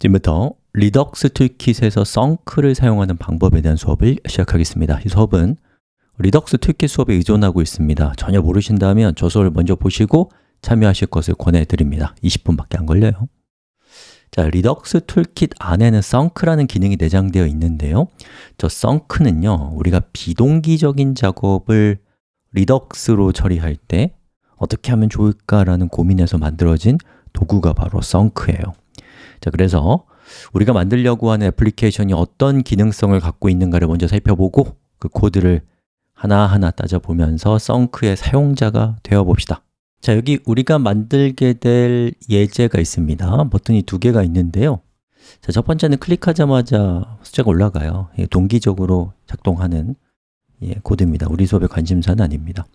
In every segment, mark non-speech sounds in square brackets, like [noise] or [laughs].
지금부터 Redux Toolkit에서 thunk를 사용하는 방법에 대한 수업을 시작하겠습니다. 이 수업은 Redux Toolkit 수업에 의존하고 있습니다. 전혀 모르신다면 저 수업을 먼저 보시고 참여하실 것을 권해드립니다. 20분밖에 안 걸려요. 자, Redux Toolkit 안에는 thunk라는 기능이 내장되어 있는데요. 저 thunk는요, 우리가 비동기적인 작업을 Redux로 처리할 때 어떻게 하면 좋을까라는 고민에서 만들어진 도구가 바로 썬크예요 자, 그래서 우리가 만들려고 하는 애플리케이션이 어떤 기능성을 갖고 있는가를 먼저 살펴보고 그 코드를 하나하나 따져보면서 썬크의 사용자가 되어 봅시다. 자, 여기 우리가 만들게 될 예제가 있습니다. 버튼이 두 개가 있는데요. 자, 첫 번째는 클릭하자마자 숫자가 올라가요. 동기적으로 작동하는 예, 코드입니다. 우리 수업의 관심사는 아닙니다.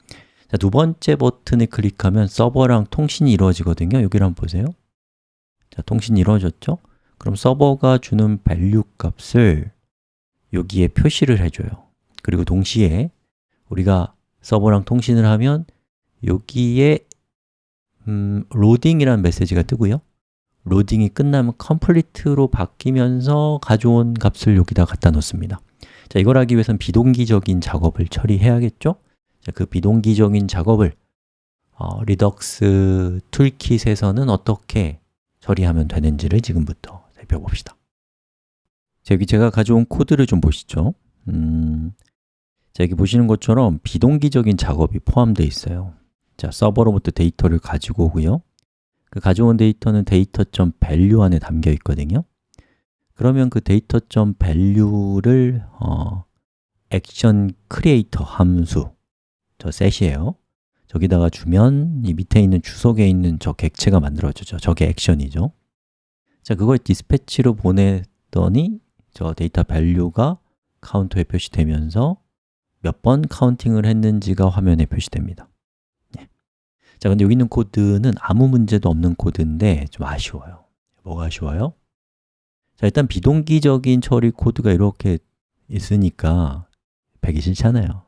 자, 두 번째 버튼을 클릭하면 서버랑 통신이 이루어지거든요. 여기를 한번 보세요 자, 통신이 이루어졌죠? 그럼 서버가 주는 value 값을 여기에 표시를 해줘요 그리고 동시에 우리가 서버랑 통신을 하면 여기에 음, 로딩이라는 메시지가 뜨고요 로딩이 끝나면 complete로 바뀌면서 가져온 값을 여기다 갖다 놓습니다 자, 이걸 하기 위해서는 비동기적인 작업을 처리해야겠죠? 자, 그 비동기적인 작업을 어, Redux Toolkit에서는 어떻게 처리하면 되는지를 지금부터 살펴봅시다. 자, 여기 제가 가져온 코드를 좀 보시죠. 음, 자, 여기 보시는 것처럼 비동기적인 작업이 포함되어 있어요. 자, 서버로부터 데이터를 가지고 오고요. 그 가져온 데이터는 data.value 안에 담겨 있거든요. 그러면 그 data.value를 어, action creator 함수 저 set이에요 저기다가 주면 이 밑에 있는 주석에 있는 저 객체가 만들어지죠. 저게 액션이죠. 자, 그걸 dispatch로 보냈더니 저 data value가 카운터에 표시되면서 몇 번 카운팅을 했는지가 화면에 표시됩니다. 네. 자, 근데 여기 있는 코드는 아무 문제도 없는 코드인데 좀 아쉬워요. 뭐가 아쉬워요? 자, 일단 비동기적인 처리 코드가 이렇게 있으니까 보기 싫잖아요.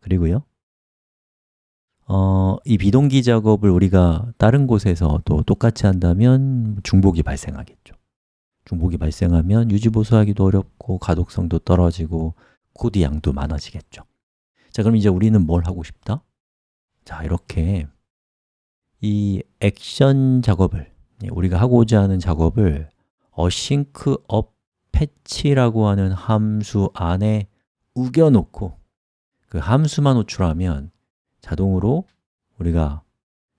그리고요 어, 이 비동기 작업을 우리가 다른 곳에서 또 똑같이 한다면 중복이 발생하겠죠 중복이 발생하면 유지보수하기도 어렵고 가독성도 떨어지고 코드 양도 많아지겠죠 자, 그럼 이제 우리는 뭘 하고 싶다? 자, 이렇게 이 액션 작업을 예, 우리가 하고자 하는 작업을 async up patch라고 하는 함수 안에 우겨놓고 그 함수만 호출하면 자동으로 우리가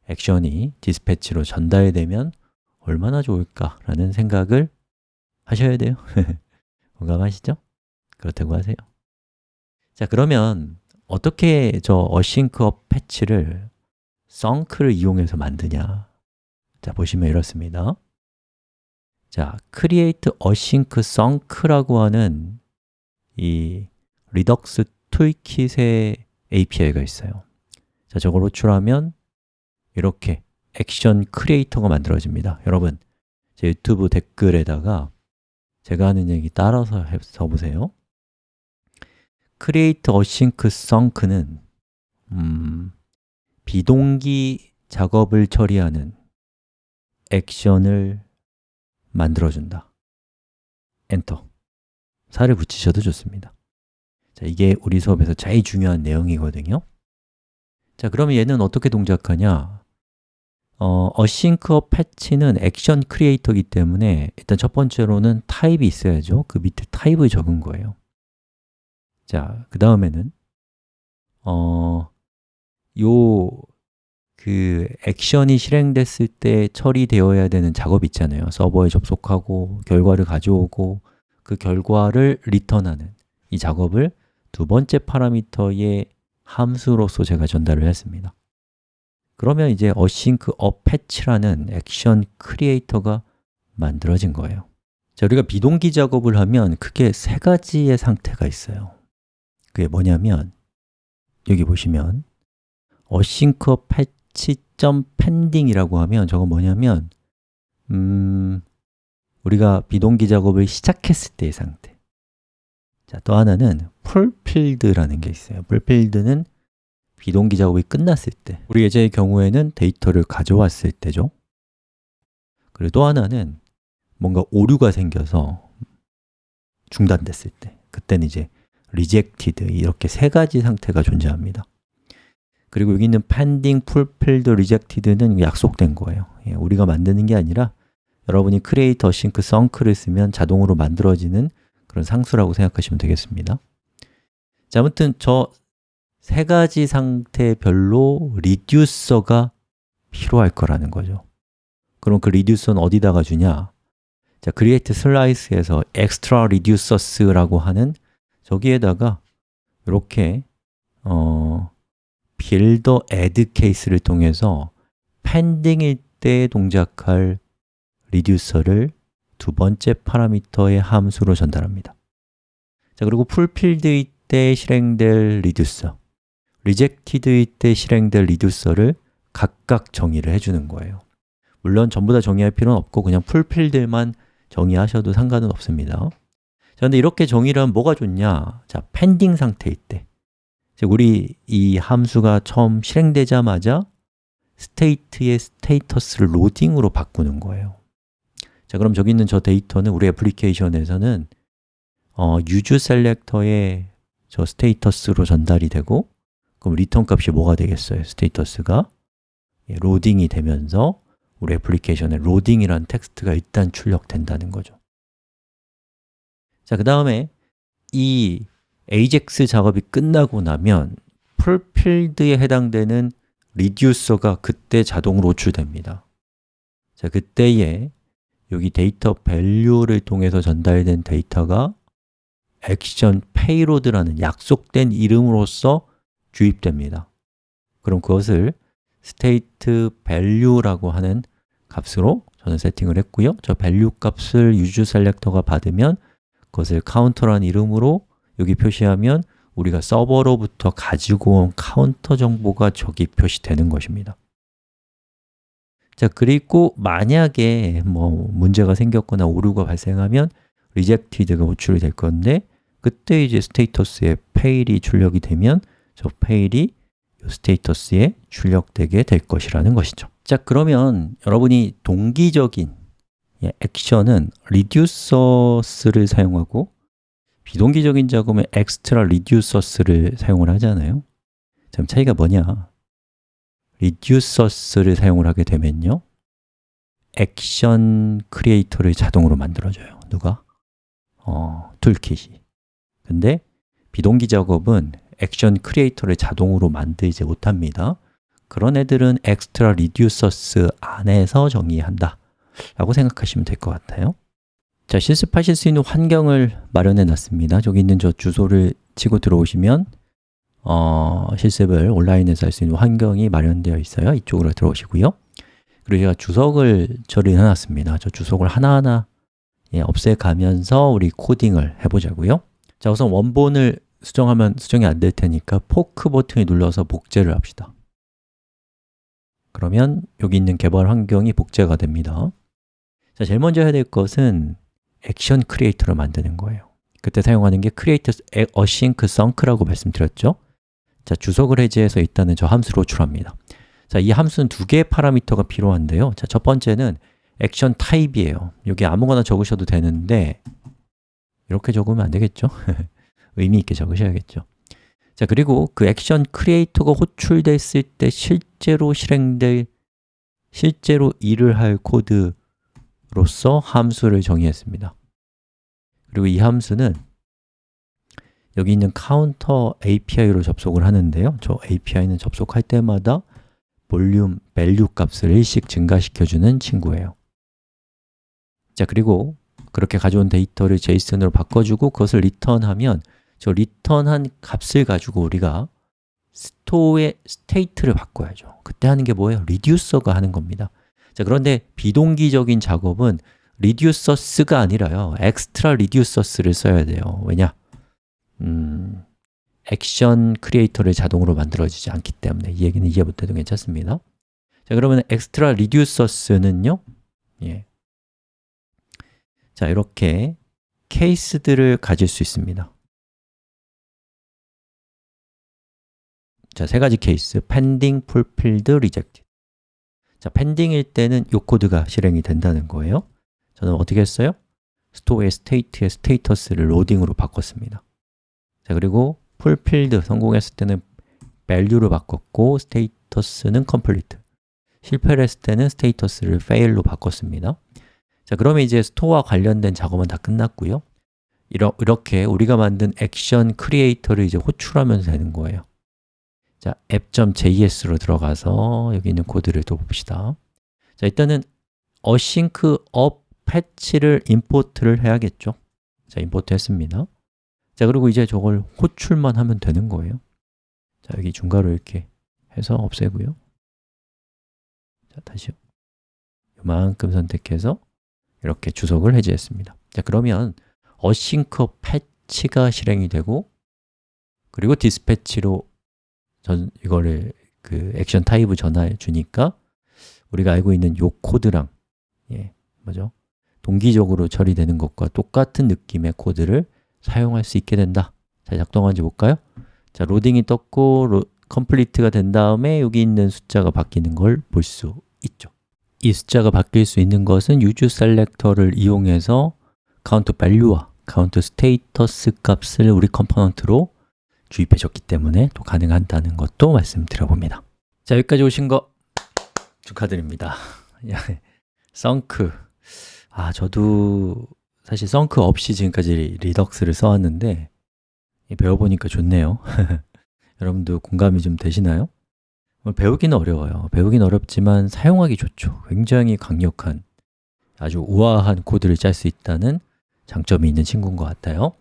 액션이 디스패치로 전달되면 얼마나 좋을까라는 생각을 하셔야 돼요. [laughs] 공감하시죠? 그렇다고 하세요. 자, 그러면 어떻게 저 up 패치를 썬크를 이용해서 만드냐? 자, 보시면 이렇습니다. 자, create async thunk라고 하는 이 Redux Toolkit의 API가 있어요 자, 저걸 호출하면 이렇게 action creator가 만들어집니다. 여러분, 제 유튜브 댓글에다가 제가 하는 얘기 따라서 써보세요. create async sunk는 음, 비동기 작업을 처리하는 액션을 만들어준다. 엔터. 살을 붙이셔도 좋습니다. 자, 이게 우리 수업에서 제일 중요한 내용이거든요 자, 그러면 얘는 어떻게 동작하냐? 어, async patch는 액션 크리에이터이기 때문에 일단 첫 번째로는 타입이 있어야죠. 그 밑에 타입을 적은 거예요. 자, 그 다음에는 어, 요, 그 액션이 실행됐을 때 처리되어야 되는 작업 있잖아요. 서버에 접속하고 결과를 가져오고 그 결과를 리턴하는 이 작업을 두 번째 파라미터의 함수로서 제가 전달을 했습니다. 그러면 이제 up patch라는 액션 크리에이터가 만들어진 거예요. 자, 우리가 비동기 작업을 하면 크게 세 가지의 상태가 있어요. 그게 뭐냐면 여기 보시면 async patch.pending이라고 하면 저거 뭐냐면 음, 우리가 비동기 작업을 시작했을 때의 상태 자, 또 하나는 풀필드라는 게 있어요. 풀필드는 비동기 작업이 끝났을 때 우리 예제의 경우에는 데이터를 가져왔을 때죠. 그리고 또 하나는 뭔가 오류가 생겨서 중단됐을 때 그때는 이제 rejected 이렇게 세 가지 상태가 존재합니다. 그리고 여기 있는 pending, fulfilled, rejected는 약속된 거예요. 예, 우리가 만드는 게 아니라 여러분이 create, async, sunk를 쓰면 자동으로 만들어지는 그런 상수라고 생각하시면 되겠습니다 자, 아무튼 저 세 가지 상태별로 reducer가 필요할 거라는 거죠 그럼 그 reducer는 어디다가 주냐? 자, create slice에서 extra reducers라고 하는 저기에다가 이렇게 어, builder add case를 통해서 pending일 때 동작할 reducer를 두 번째 파라미터의 함수로 전달합니다. 자, 그리고 fulfilled일 때 실행될 reducer rejected일 때 실행될 reducer를 각각 정의를 해주는 거예요. 물론 전부 다 정의할 필요는 없고 그냥 fulfilled만 정의하셔도 상관은 없습니다. 자, 근데 이렇게 정의를 하면 뭐가 좋냐? 자, pending 상태일 때. 즉, 우리 이 함수가 처음 실행되자마자 state의 status를 로딩으로 바꾸는 거예요 자, 그럼 저기 있는 저 데이터는 우리 애플리케이션에서는 어, useSelector의 저 status로 전달이 되고 그럼 return 값이 뭐가 되겠어요? status가? 예, 로딩이 되면서 우리 애플리케이션에 로딩이라는 텍스트가 일단 출력된다는 거죠. 자, 그 다음에 이 AJAX 작업이 끝나고 나면 fulfilled에 해당되는 reducer가 그때 자동으로 호출됩니다. 자, 그때에 여기 data value를 통해서 전달된 데이터가 action payload라는 약속된 이름으로서 주입됩니다. 그럼 그것을 state value라고 하는 값으로 저는 세팅을 했고요. 저 value 값을 useSelector가 받으면 그것을 카운터라는 이름으로 여기 표시하면 우리가 서버로부터 가지고 온 카운터 정보가 저기 표시되는 것입니다 자, 그리고 만약에 뭐 문제가 생겼거나 오류가 발생하면 rejected가 호출이 될 건데 그때 이제 스테이터스에 fail이 출력이 되면 저 fail이 스테이터스에 출력되게 될 것이라는 것이죠 자, 그러면 여러분이 동기적인 예, 액션은 reducers를 사용하고 비동기적인 작업은 extra reducers를 사용을 하잖아요 자, 차이가 뭐냐? Reducers를 사용을 하게 되면요. action creator를 자동으로 만들어줘요. 누가? 어, Toolkit이. 근데 비동기 작업은 action creator를 자동으로 만들지 못합니다. 그런 애들은 extra reducers 안에서 정의한다. 라고 생각하시면 될 것 같아요. 자, 실습하실 수 있는 환경을 마련해 놨습니다. 저기 있는 저 주소를 치고 들어오시면 어, 실습을 온라인에서 할 수 있는 환경이 마련되어 있어요. 이쪽으로 들어오시고요. 그리고 제가 주석을 처리해 놨습니다. 저 주석을 하나하나 예, 없애가면서 우리 코딩을 해보자고요. 자, 우선 원본을 수정하면 수정이 안 될 테니까 포크 버튼을 눌러서 복제를 합시다. 그러면 여기 있는 개발 환경이 복제가 됩니다. 자, 제일 먼저 해야 될 것은 action creator를 만드는 거예요. 그때 사용하는 게 create async sunk라고 말씀드렸죠 자, 주석을 해제해서 일단은 저 함수를 호출합니다. 자, 이 함수는 두 개의 파라미터가 필요한데요. 자, 첫 번째는 액션 타입이에요. 여기 아무거나 적으셔도 되는데 이렇게 적으면 안 되겠죠? [laughs] 의미 있게 적으셔야겠죠. 자 그리고 그 액션 크리에이터가 호출됐을 때 실제로 실행될 실제로 일을 할 코드로서 함수를 정의했습니다. 그리고 이 함수는 여기 있는 카운터 API로 접속을 하는데요. 저 API는 접속할 때마다 볼륨, value 값을 일씩 증가시켜주는 친구예요. 자 그리고 그렇게 가져온 데이터를 JSON으로 바꿔주고 그것을 return하면 저 return한 값을 가지고 우리가 store의 state를 바꿔야죠. 그때 하는 게 뭐예요? reducer가 하는 겁니다. 자 그런데 비동기적인 작업은 reducers가 아니라요. extra reducers를 써야 돼요. 왜냐? 음, action creator를 자동으로 만들어지지 않기 때문에 이 얘기는 이해 못해도 괜찮습니다. 자 그러면 extra reducers는요? 예. 자 이렇게 케이스들을 가질 수 있습니다. 자, 세 가지 케이스, pending, fulfilled, rejected. 자, pending일 때는 이 코드가 실행이 된다는 거예요. 저는 어떻게 했어요? store의 state의 status를 로딩으로 바꿨습니다 자 그리고 fulfilled 성공했을 때는 value로 바꿨고 status는 complete. 실패를 했을 때는 status를 fail로 바꿨습니다. 자 그러면 이제 store와 관련된 작업은 다 끝났고요. 이렇게 우리가 만든 action creator를 이제 호출하면 되는 거예요. 자, app.js로 들어가서 여기 있는 코드를 또 봅시다. 자, 일단은 async up 패치를 임포트를 해야겠죠? 자, 임포트 했습니다 자, 그리고 이제 저걸 호출만 하면 되는 거예요. 자, 여기 중괄호 이렇게 해서 없애고요. 자, 다시요. 이만큼 선택해서 이렇게 주석을 해제했습니다. 자, 그러면 async fetch가 실행이 되고 그리고 dispatch로 전 이거를 그 action type을 전환해 주니까 우리가 알고 있는 요 코드랑 예, 뭐죠? 동기적으로 처리되는 것과 똑같은 느낌의 코드를 사용할 수 있게 된다. 자, 작동하는지 볼까요? 자, 로딩이 떴고 로, complete가 된 다음에 여기 있는 숫자가 바뀌는 걸 볼 수 있죠. 이 숫자가 바뀔 수 있는 것은 use selector를 이용해서 count value와 count status 값을 우리 component로 주입해 줬기 때문에 또 가능하다는 것도 말씀드려봅니다. 자, 여기까지 오신 거 축하드립니다. [laughs] Thunk. 아, 저도 사실 thunk 없이 지금까지 Redux를 써왔는데 배워보니까 좋네요. [laughs] 여러분도 공감이 좀 되시나요? 배우기는 어려워요. 배우기는 어렵지만 사용하기 좋죠. 굉장히 강력한 아주 우아한 코드를 짤 수 있다는 장점이 있는 친구인 것 같아요.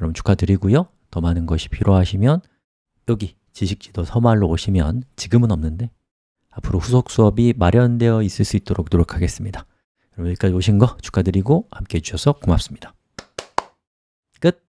여러분 축하드리고요. 더 많은 것이 필요하시면 여기 지식지도 서말로 오시면 지금은 없는데 앞으로 후속 수업이 마련되어 있을 수 있도록 노력하겠습니다 여기까지 오신 거 축하드리고 함께 해 주셔서 고맙습니다